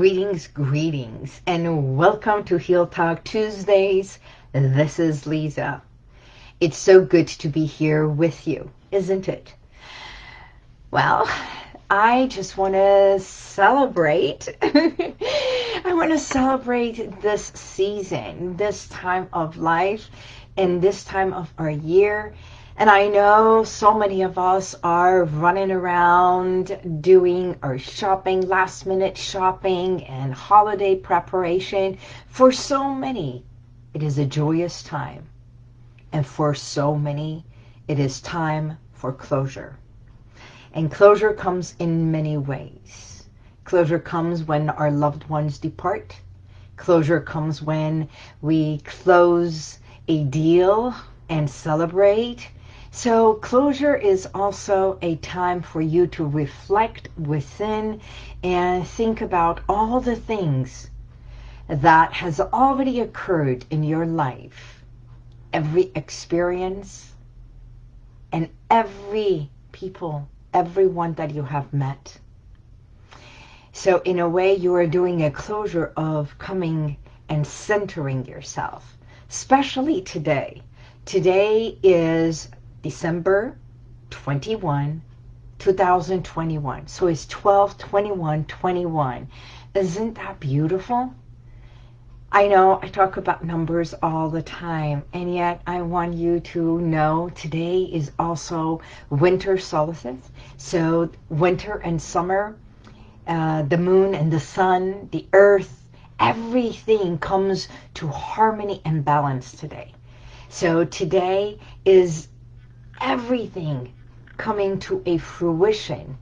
Greetings, greetings, and welcome to Heal Talk Tuesdays. This is Lisa. It's so good to be here with you, isn't it? Well, I just want to celebrate. I want to celebrate this season, this time of life, and this time of our year. And I know so many of us are running around doing our shopping, last minute shopping and holiday preparation. For so many, it is a joyous time. And for so many, it is time for closure. And closure comes in many ways. Closure comes when our loved ones depart. Closure comes when we close a deal and celebrate. So closure is also a time for you to reflect within and think about all the things that has already occurred in your life. Every experience and every people everyone that you have met. So in a way, you are doing a closure of coming and centering yourself, especially today. Today is December 21, 2021. So it's 12, 21, 21. Isn't that beautiful? I know I talk about numbers all the time, and yet I want you to know today is also winter solstice. So winter and summer, uh, the moon and the sun, the earth, everything comes to harmony and balance today. So today is everything coming to a fruition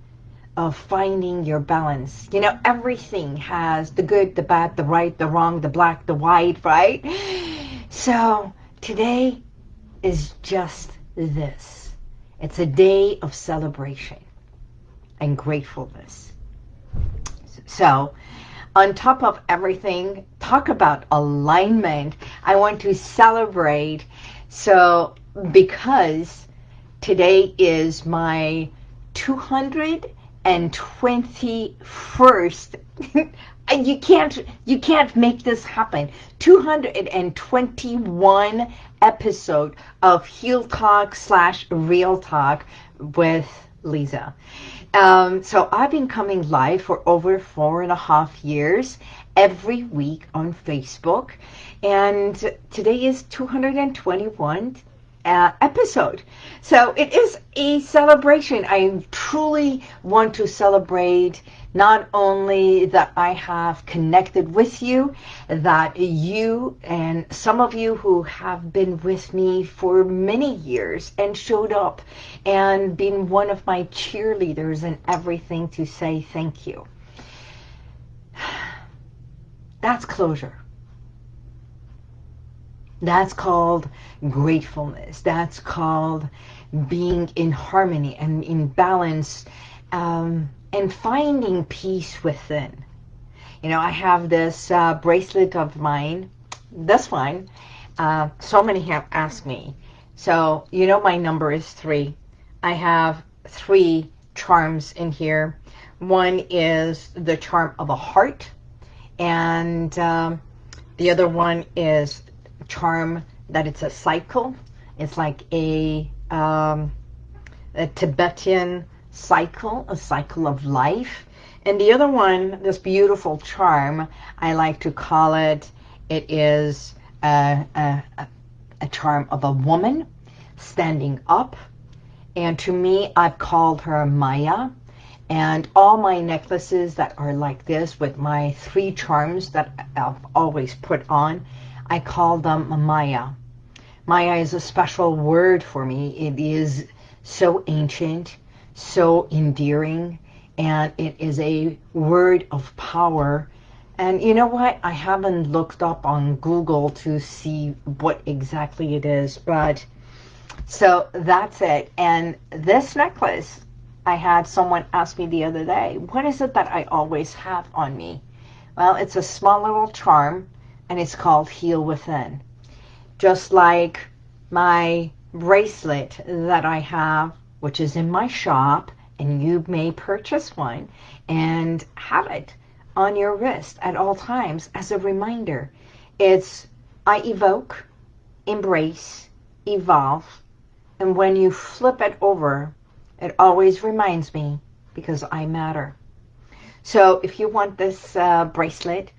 of finding your balance. You know, everything has the good, the bad, the right, the wrong, the black, the white, right? So today is just this. It's a day of celebration and gratefulness. So on top of everything, talk about alignment. I want to celebrate. So because today is my 221st. you can't you can't make this happen. 221 episode of Heal talk slash real talk with lisa. Um, so i've been coming live for over four and a half years every week on facebook. And today is 221 uh, episode. So it is a celebration. I truly want to celebrate not only that I have connected with you, that you and some of you who have been with me for many years and showed up and been one of my cheerleaders and everything to say thank you. That's closure. That's called gratefulness. That's called being in harmony and in balance um, and finding peace within. You know, I have this uh, bracelet of mine, this one. Uh, so many have asked me. So, you know my number is three. I have three charms in here. One is the charm of a heart. And um, the other one is charm that it's a cycle. It's like a, um, a Tibetan cycle, a cycle of life. And the other one, this beautiful charm, I like to call it, it is a, a, a charm of a woman standing up. And to me, I've called her Maya. And all my necklaces that are like this with my three charms that I've always put on, I call them Maya. Maya is a special word for me. It is so ancient, so endearing, and it is a word of power. And you know what? I haven't looked up on Google to see what exactly it is, but so that's it. And this necklace, I had someone ask me the other day, what is it that I always have on me? Well, it's a small little charm and it's called Heal Within. Just like my bracelet that I have, which is in my shop, and you may purchase one and have it on your wrist at all times as a reminder. It's I evoke, embrace, evolve, and when you flip it over, it always reminds me because I matter. So if you want this uh, bracelet,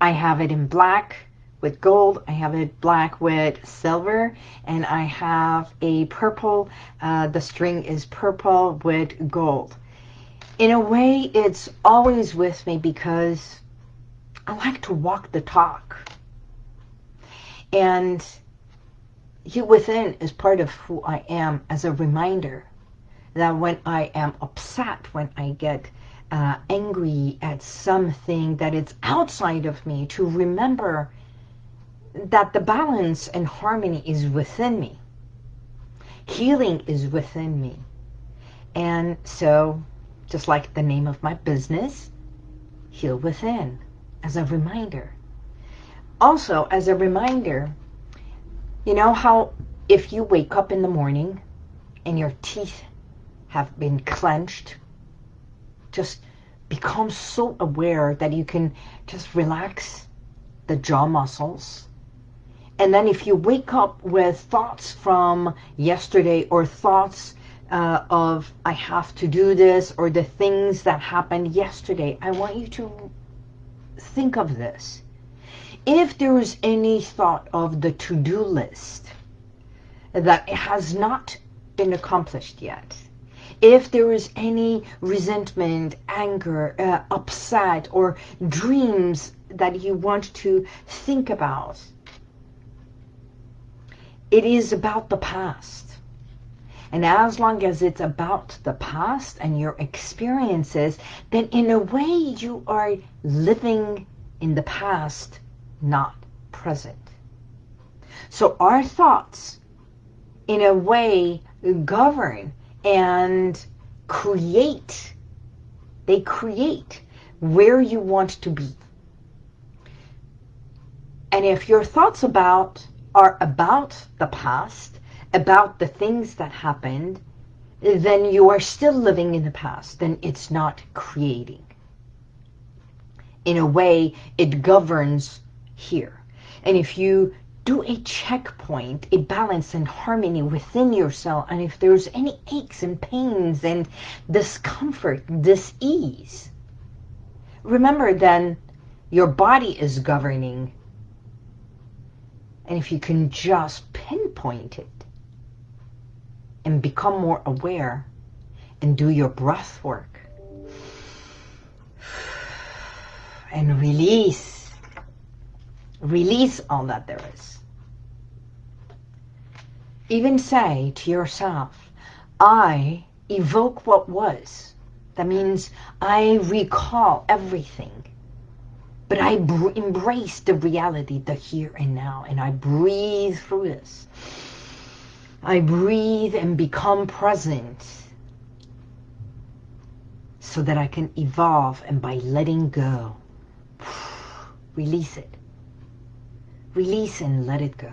I have it in black with gold. I have it black with silver. And I have a purple. Uh, the string is purple with gold. In a way, it's always with me because I like to walk the talk. And you within is part of who I am as a reminder that when I am upset, when I get uh, angry at something that is outside of me, to remember that the balance and harmony is within me. Healing is within me. And so, just like the name of my business, Heal Within, as a reminder. Also, as a reminder, you know how if you wake up in the morning and your teeth have been clenched, just become so aware that you can just relax the jaw muscles. And then if you wake up with thoughts from yesterday or thoughts uh, of I have to do this or the things that happened yesterday, I want you to think of this. If there is any thought of the to-do list that has not been accomplished yet, if there is any resentment, anger, uh, upset, or dreams that you want to think about, it is about the past. And as long as it's about the past and your experiences, then in a way you are living in the past, not present. So our thoughts, in a way, govern and create. They create where you want to be. And if your thoughts about are about the past, about the things that happened, then you are still living in the past. Then it's not creating. In a way, it governs here. And if you do a checkpoint, a balance and harmony within yourself. And if there's any aches and pains and discomfort, dis-ease, remember then your body is governing. And if you can just pinpoint it and become more aware and do your breath work and release Release all that there is. Even say to yourself, I evoke what was. That means I recall everything. But I embrace the reality, the here and now, and I breathe through this. I breathe and become present so that I can evolve and by letting go, release it. Release and let it go.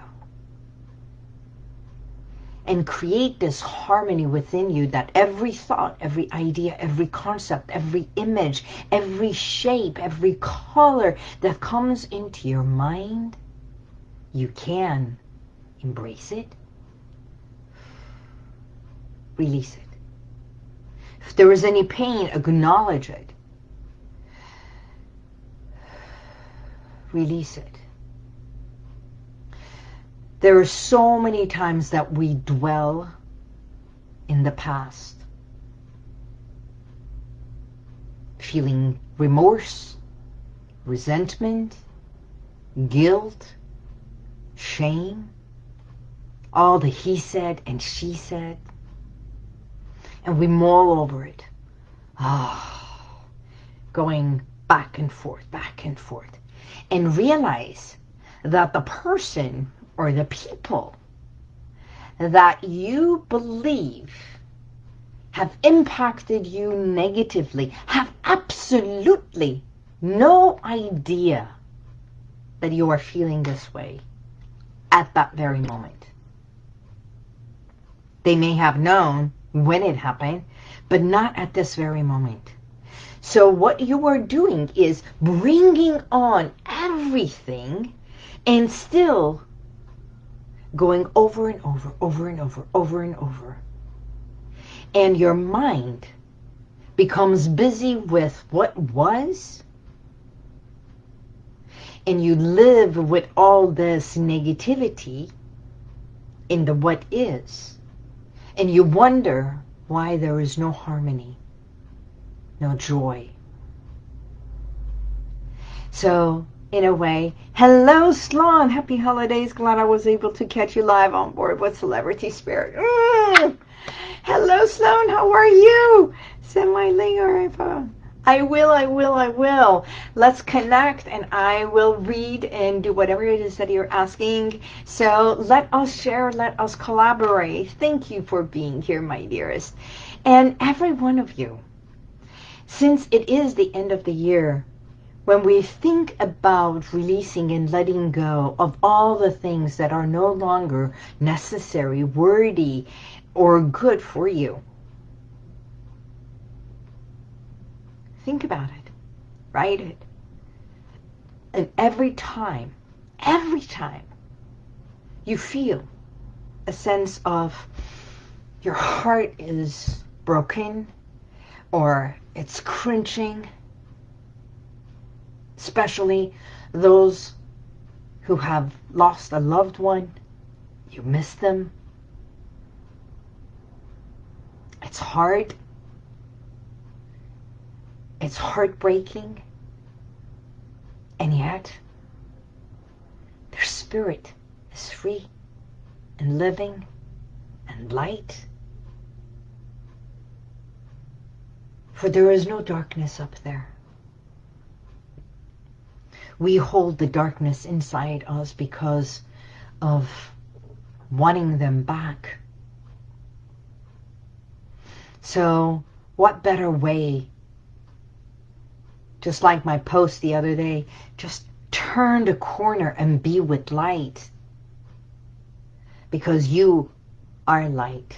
And create this harmony within you that every thought, every idea, every concept, every image, every shape, every color that comes into your mind, you can embrace it, release it. If there is any pain, acknowledge it. Release it. There are so many times that we dwell in the past. Feeling remorse, resentment, guilt, shame, all the he said and she said. And we mull over it. Ah, oh, going back and forth, back and forth. And realize that the person or the people that you believe have impacted you negatively have absolutely no idea that you are feeling this way at that very moment. They may have known when it happened, but not at this very moment. So what you are doing is bringing on everything and still going over and over, over and over, over and over. And your mind becomes busy with what was and you live with all this negativity in the what is and you wonder why there is no harmony, no joy. So, in a way, hello Sloan, happy holidays. Glad I was able to catch you live on board with Celebrity Spirit. Mm. Hello Sloan, how are you? Send my link or iPhone. I will, I will, I will. Let's connect and I will read and do whatever it is that you're asking. So let us share, let us collaborate. Thank you for being here, my dearest. And every one of you, since it is the end of the year, when we think about releasing and letting go of all the things that are no longer necessary, worthy, or good for you, Think about it. Write it. And every time, every time you feel a sense of your heart is broken or it's cringing, especially those who have lost a loved one, you miss them. It's hard it's heartbreaking. And yet, their spirit is free and living and light. For there is no darkness up there. We hold the darkness inside us because of wanting them back. So what better way just like my post the other day, just turn the corner and be with light. Because you are light.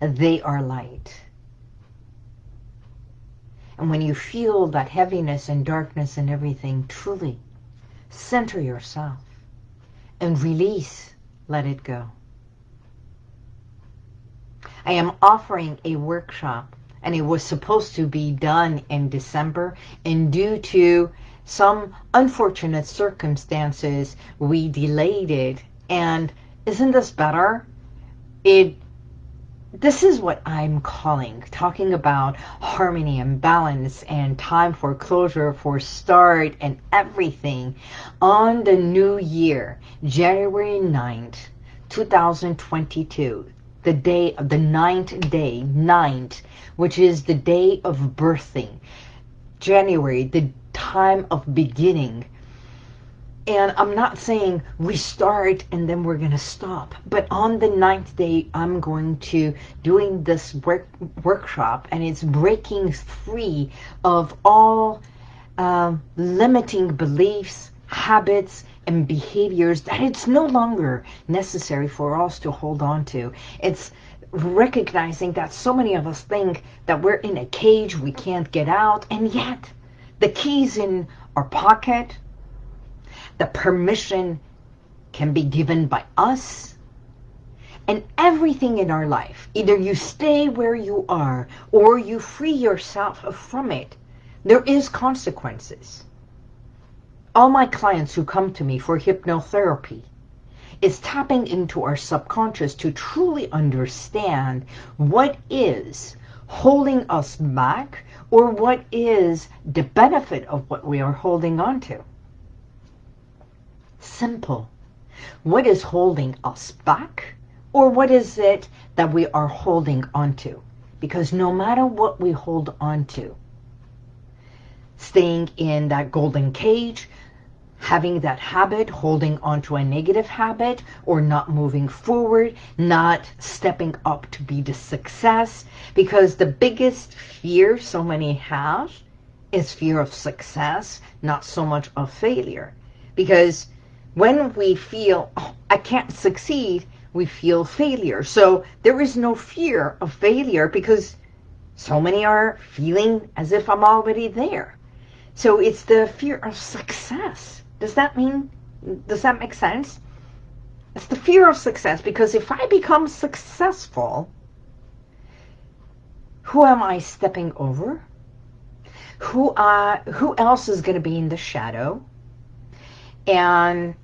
They are light. And when you feel that heaviness and darkness and everything, truly center yourself and release, let it go. I am offering a workshop and it was supposed to be done in December and due to some unfortunate circumstances we delayed it and isn't this better it this is what I'm calling talking about harmony and balance and time for closure for start and everything on the new year January 9th 2022 the day of the ninth day, ninth, which is the day of birthing. January, the time of beginning. And I'm not saying we start and then we're going to stop. But on the ninth day, I'm going to doing this work, workshop and it's breaking free of all uh, limiting beliefs, habits, and behaviors that it's no longer necessary for us to hold on to. It's recognizing that so many of us think that we're in a cage, we can't get out, and yet the key's in our pocket. The permission can be given by us. And everything in our life, either you stay where you are or you free yourself from it, there is consequences all my clients who come to me for hypnotherapy is tapping into our subconscious to truly understand what is holding us back or what is the benefit of what we are holding on to. Simple. What is holding us back or what is it that we are holding on to? Because no matter what we hold on to, staying in that golden cage, having that habit, holding on to a negative habit, or not moving forward, not stepping up to be the success. Because the biggest fear so many have is fear of success, not so much of failure. Because when we feel, oh, I can't succeed, we feel failure. So there is no fear of failure because So many are feeling as if I'm already there. So it's the fear of success. Does that mean, does that make sense? It's the fear of success because if I become successful, who am I stepping over? Who, uh, who else is going to be in the shadow? And,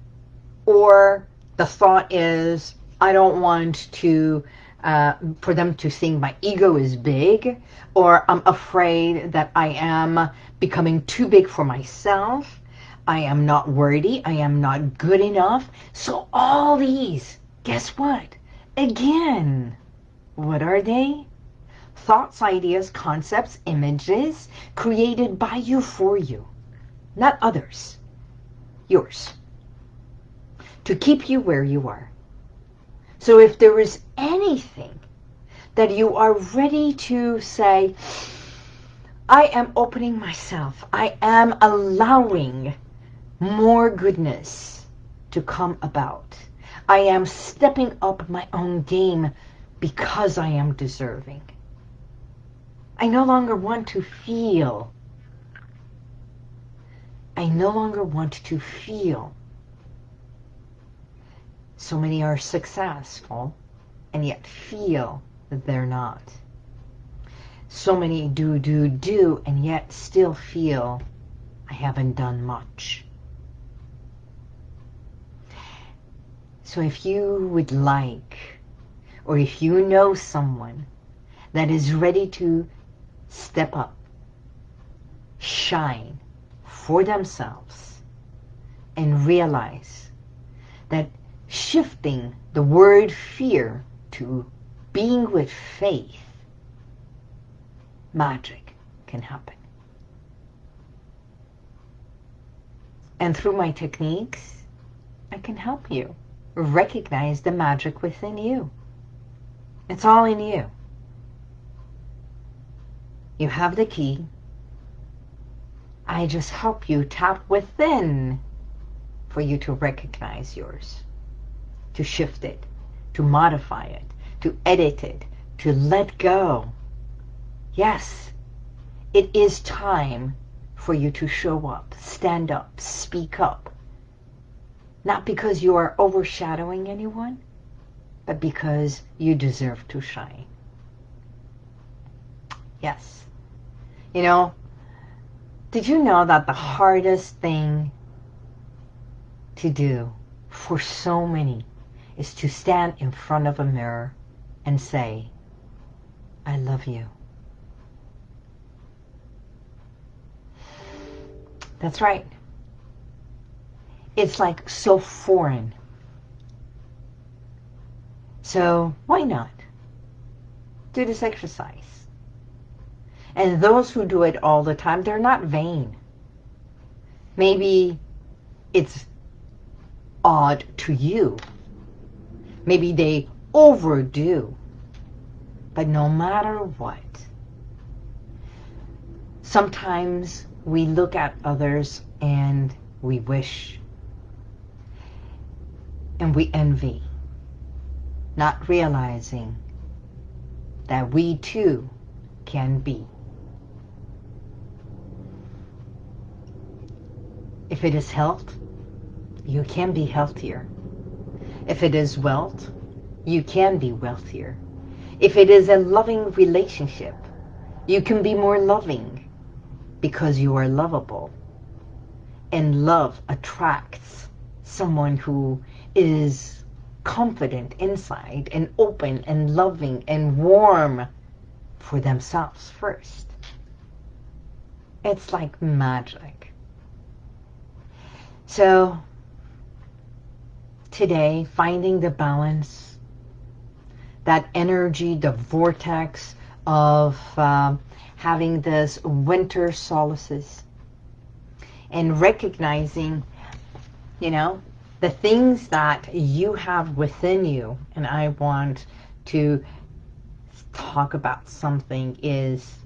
or the thought is, I don't want to, uh, for them to think my ego is big, or I'm afraid that I am becoming too big for myself. I am not worthy. I am not good enough. So all these, guess what? Again, what are they? Thoughts, ideas, concepts, images created by you for you, not others. Yours. To keep you where you are. So if there is anything that you are ready to say, I am opening myself. I am allowing more goodness to come about. I am stepping up my own game because I am deserving. I no longer want to feel. I no longer want to feel. So many are successful and yet feel that they're not. So many do, do, do, and yet still feel I haven't done much. So if you would like, or if you know someone that is ready to step up, shine for themselves, and realize that shifting the word fear to being with faith, magic can happen. And through my techniques, I can help you recognize the magic within you. It's all in you. You have the key. I just help you tap within for you to recognize yours, to shift it, to modify it, to edit it, to let go. Yes, it is time for you to show up, stand up, speak up, not because you are overshadowing anyone, but because you deserve to shine. Yes. You know, did you know that the hardest thing to do for so many is to stand in front of a mirror and say, I love you. That's right. It's like so foreign. So why not? Do this exercise. And those who do it all the time, they're not vain. Maybe it's odd to you. Maybe they overdo. But no matter what, sometimes we look at others and we wish and we envy, not realizing that we too can be. If it is health, you can be healthier. If it is wealth, you can be wealthier. If it is a loving relationship, you can be more loving because you are lovable. And love attracts someone who is confident inside and open and loving and warm for themselves first. It's like magic. So today, finding the balance, that energy, the vortex of uh, having this winter solstice and recognizing, you know, the things that you have within you, and I want to talk about something is,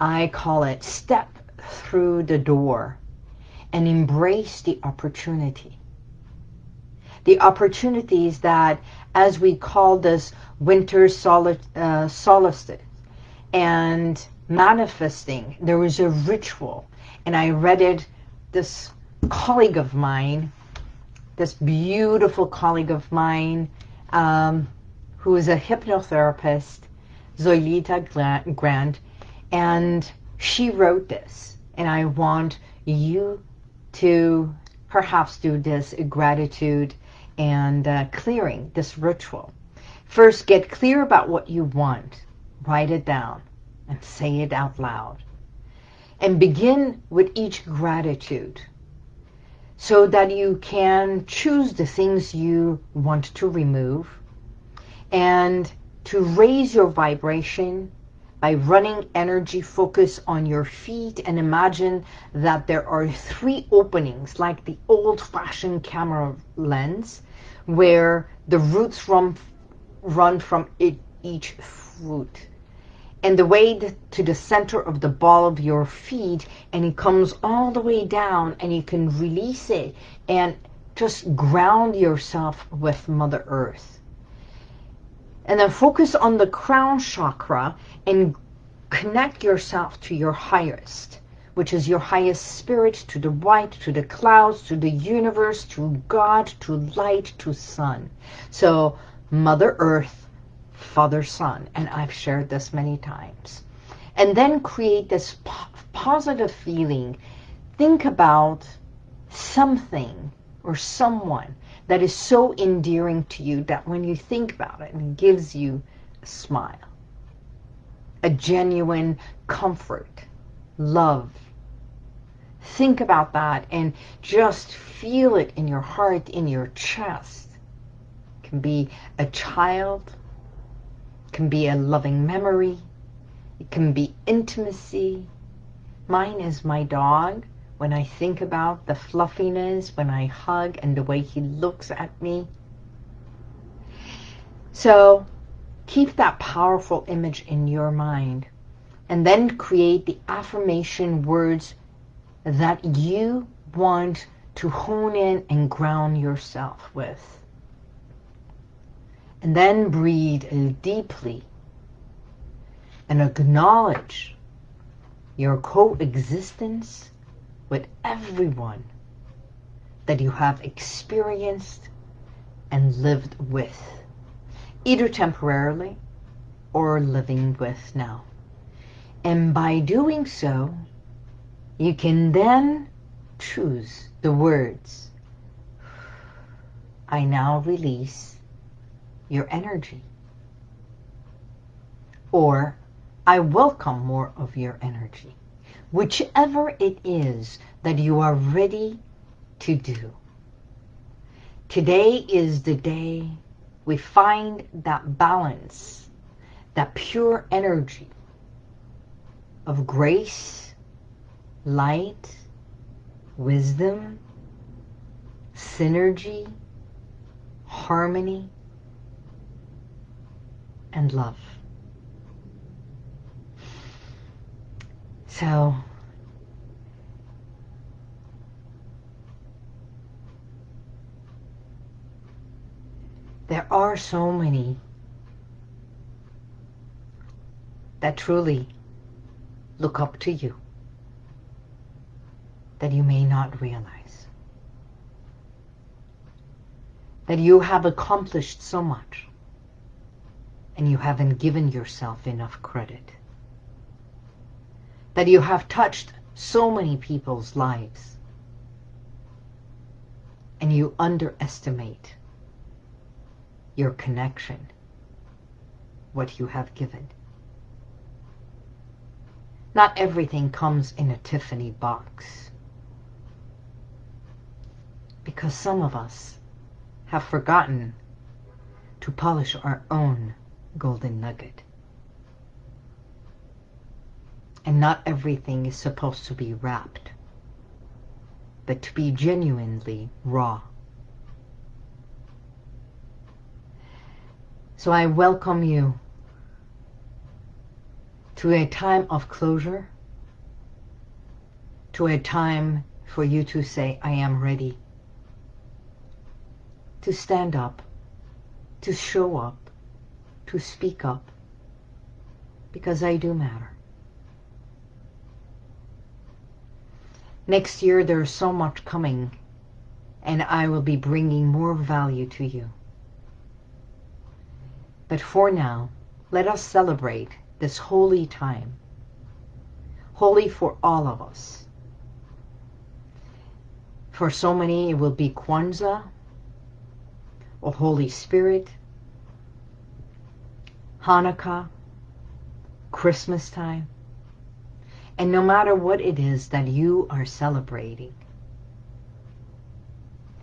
I call it step through the door and embrace the opportunity. the opportunities that, as we call this winter uh, solstice, and manifesting, there was a ritual, and I read it, this colleague of mine, this beautiful colleague of mine, um, who is a hypnotherapist, Zoilita Grant, and she wrote this. And I want you to perhaps do this gratitude and uh, clearing, this ritual. First, get clear about what you want. Write it down and say it out loud. And begin with each gratitude so that you can choose the things you want to remove and to raise your vibration by running energy focus on your feet and imagine that there are three openings like the old-fashioned camera lens where the roots run, run from it, each foot and the way to the center of the ball of your feet and it comes all the way down and you can release it and just ground yourself with Mother Earth. And then focus on the crown chakra and connect yourself to your highest, which is your highest spirit, to the white, to the clouds, to the universe, to God, to light, to sun. So Mother Earth, Father Sun, and I've shared this many times. And then create this po positive feeling. Think about something or someone that is so endearing to you that when you think about it, it gives you a smile, a genuine comfort, love. Think about that and just feel it in your heart, in your chest. It can be a child, can be a loving memory, it can be intimacy. Mine is my dog when I think about the fluffiness, when I hug and the way he looks at me. So keep that powerful image in your mind and then create the affirmation words that you want to hone in and ground yourself with. And then breathe deeply and acknowledge your coexistence with everyone that you have experienced and lived with, either temporarily or living with now. And by doing so, you can then choose the words, I now release your energy. Or, I welcome more of your energy whichever it is that you are ready to do. Today is the day we find that balance, that pure energy of grace, light, wisdom, synergy, harmony, and love. So there are so many that truly look up to you that you may not realize. That you have accomplished so much and you haven't given yourself enough credit that you have touched so many people's lives and you underestimate your connection, what you have given. Not everything comes in a Tiffany box because some of us have forgotten to polish our own golden nugget. And not everything is supposed to be wrapped, but to be genuinely raw. So I welcome you to a time of closure, to a time for you to say, I am ready to stand up, to show up, to speak up, because I do matter. Next year there's so much coming and I will be bringing more value to you. But for now, let us celebrate this holy time, holy for all of us. For so many, it will be Kwanzaa, or Holy Spirit, Hanukkah, Christmas time. And no matter what it is that you are celebrating,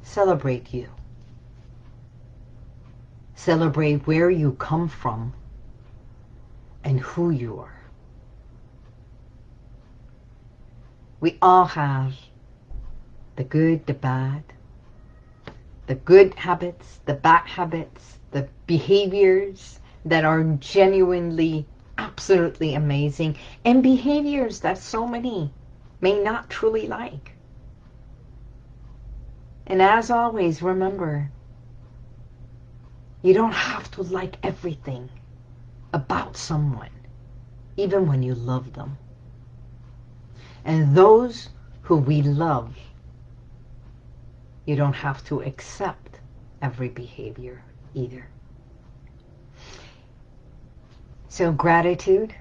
celebrate you. Celebrate where you come from and who you are. We all have the good, the bad, the good habits, the bad habits, the behaviors that are genuinely, absolutely amazing, and behaviors that so many may not truly like. And as always, remember, you don't have to like everything about someone, even when you love them. And those who we love, you don't have to accept every behavior either. So gratitude,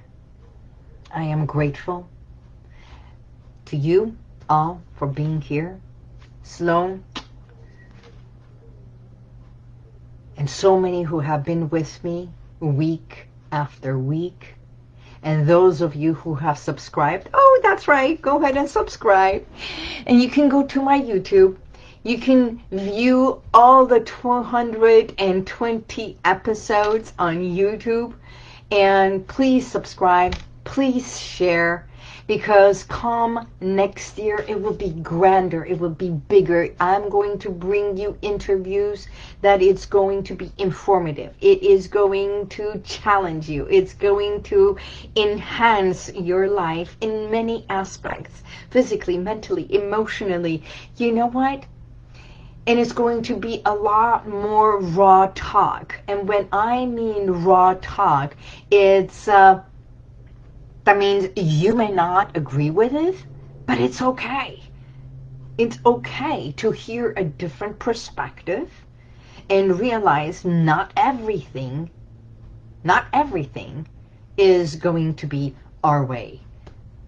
I am grateful to you all for being here. Sloan, and so many who have been with me week after week. And those of you who have subscribed, oh, that's right, go ahead and subscribe. And you can go to my YouTube. You can view all the 220 episodes on YouTube. And please subscribe, please share, because come next year it will be grander it will be bigger. I'm going to bring you interviews that it's going to be informative. It is going to challenge you. It's going to enhance your life in many aspects physically mentally emotionally. You know what and it's going to be a lot more raw talk and when i mean raw talk it's uh, that means you may not agree with it, but it's okay. It's okay to hear a different perspective and realize not everything, not everything is going to be our way.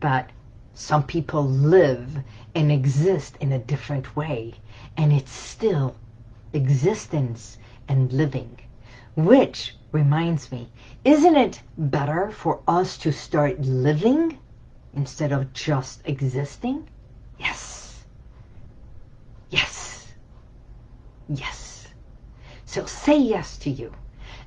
But some people live and exist in a different way. And it's still existence and living, which reminds me, isn't it better for us to start living instead of just existing? Yes. Yes. Yes. So say yes to you.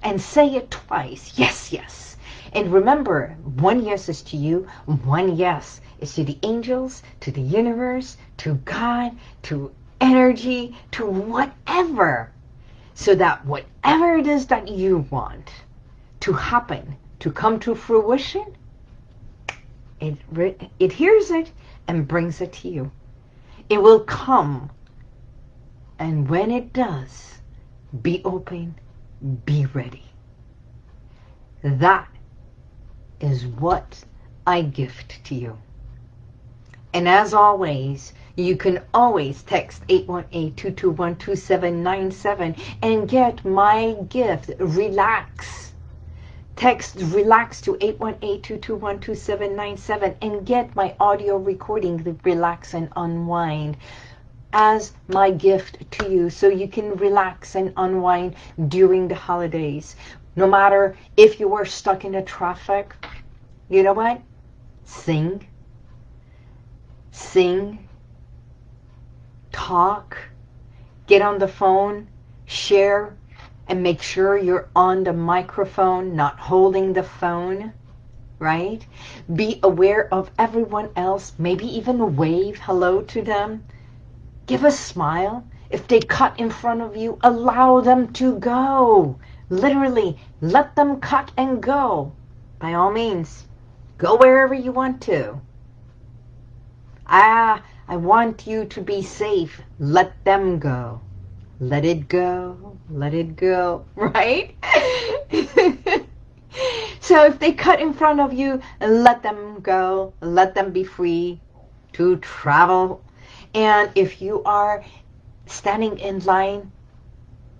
And say it twice. Yes, yes. And remember, one yes is to you, one yes is to the angels, to the universe, to God, to energy, to whatever so that whatever it is that you want to happen, to come to fruition, it, it hears it and brings it to you. It will come. And when it does, be open, be ready. That is what I gift to you. And as always, you can always text 818-221-2797 and get my gift, Relax. Text Relax to 818-221-2797 and get my audio recording, the Relax and Unwind as my gift to you so you can relax and unwind during the holidays. No matter if you were stuck in the traffic, you know what? Sing. Sing talk, get on the phone, share, and make sure you're on the microphone, not holding the phone, right? Be aware of everyone else, maybe even wave hello to them. Give a smile. If they cut in front of you, allow them to go. Literally, let them cut and go. By all means, go wherever you want to. Ah, I want you to be safe. Let them go. let it go, let it go, right? so if they cut in front of you, let them go, let them be free to travel. And if you are standing in line,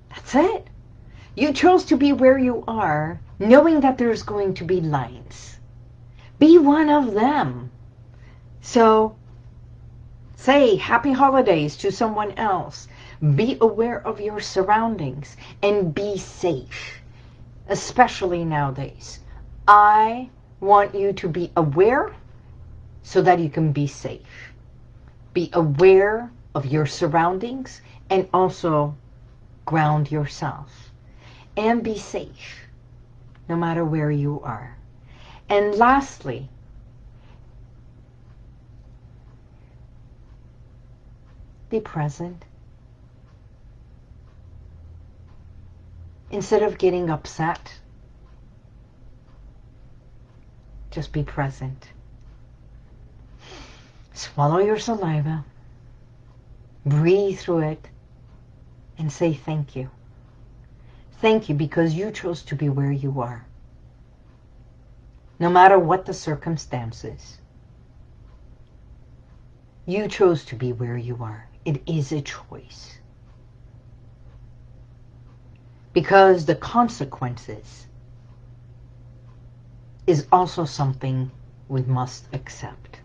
that's it. You chose to be where you are, knowing that there's going to be lines. Be one of them. So say happy holidays to someone else. Be aware of your surroundings and be safe, especially nowadays. I want you to be aware so that you can be safe. Be aware of your surroundings and also ground yourself and be safe no matter where you are. And lastly, be present. Instead of getting upset, just be present. Swallow your saliva, breathe through it, and say thank you. Thank you because you chose to be where you are. No matter what the circumstances, you chose to be where you are. It is a choice because the consequences is also something we must accept.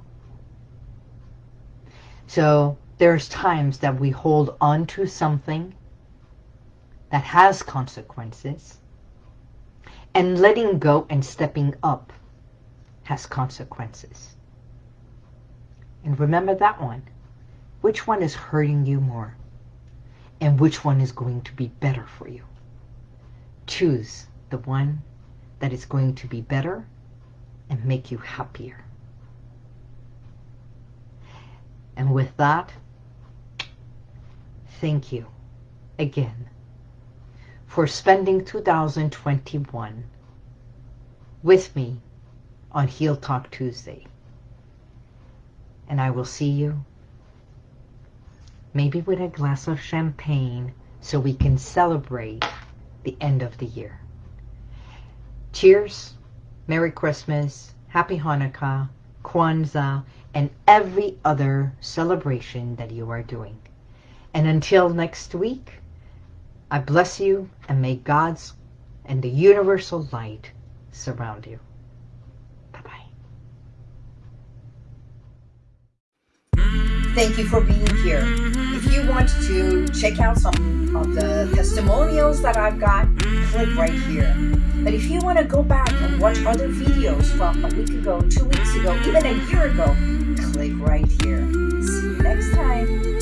So there's times that we hold on to something that has consequences and letting go and stepping up has consequences. And remember that one. Which one is hurting you more? And which one is going to be better for you? choose the one that is going to be better and make you happier. And with that, thank you again for spending 2021 with me on Heal Talk Tuesday. And I will see you maybe with a glass of champagne so we can celebrate the end of the year. Cheers, Merry Christmas, Happy Hanukkah, Kwanzaa, and every other celebration that you are doing. And until next week, I bless you and may God's and the universal light surround you. Thank you for being here. If you want to check out some of the testimonials that I've got, click right here. But if you want to go back and watch other videos from a week ago, two weeks ago, even a year ago, click right here. See you next time.